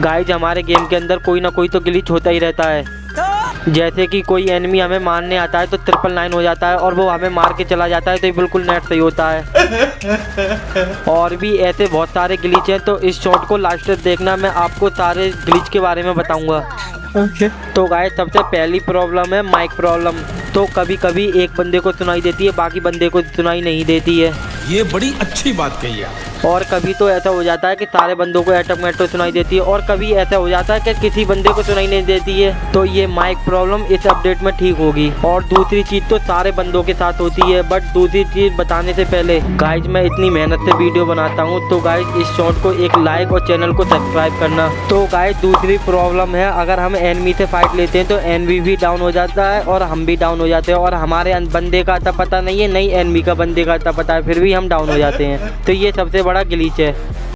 Guys हमारे game के अंदर कोई ना कोई तो ग्लिच होता ही रहता है। जैसे कि कोई एनिमी हमें मारने आता है तो ट्रिपल नाइन हो जाता है और वो हमें मार के चला जाता है तो ये बिल्कुल नेट सही होता है। और भी ऐसे बहुत सारे ग्लिच हैं तो इस शॉट को लास्ट तक देखना मैं आपको सारे ग्लिच के बारे में बताऊँगा। ओके तो गाय सबसे पहली प्रॉब्लम है माइक प्रॉब्लम तो कभी कभी एक बंदे को सुनाई देती है बाकी बंदे को सुनाई नहीं देती है। ये बड़ी अच्छी बात कही है। और कभी तो ऐसा हो जाता है कि सारे बंदों को एटम मेट्रो सुनाई देती है और कभी ऐसा हो जाता है कि किसी बंदे को सुनाई नहीं देती है। तो ये माइक प्रॉब्लम इस अपडेट में ठीक होगी। और दूसरी चीज़ तो सारे बंदों के साथ होती है बट दूसरी चीज़ बताने से पहले गाइज़ मैं इतनी मेहनत से वीडियो बनाता हूँ तो गाइज़ इस शॉर्ट को एक लाइक और चैनल को सब्सक्राइब करना। तो गाइज़ दूसरी प्रॉब्लम है, अगर हम एनमी से फाइट लेते हैं तो एनवी भी डाउन हो जाता है और हम भी डाउन हो जाते हैं। और हमारे बंदे का आता पता नहीं है, नहीं एनमी का बंदे का आता पता है, फिर भी हम डाउन हो जाते हैं। तो ये सबसे बड़ा ग्लीच है।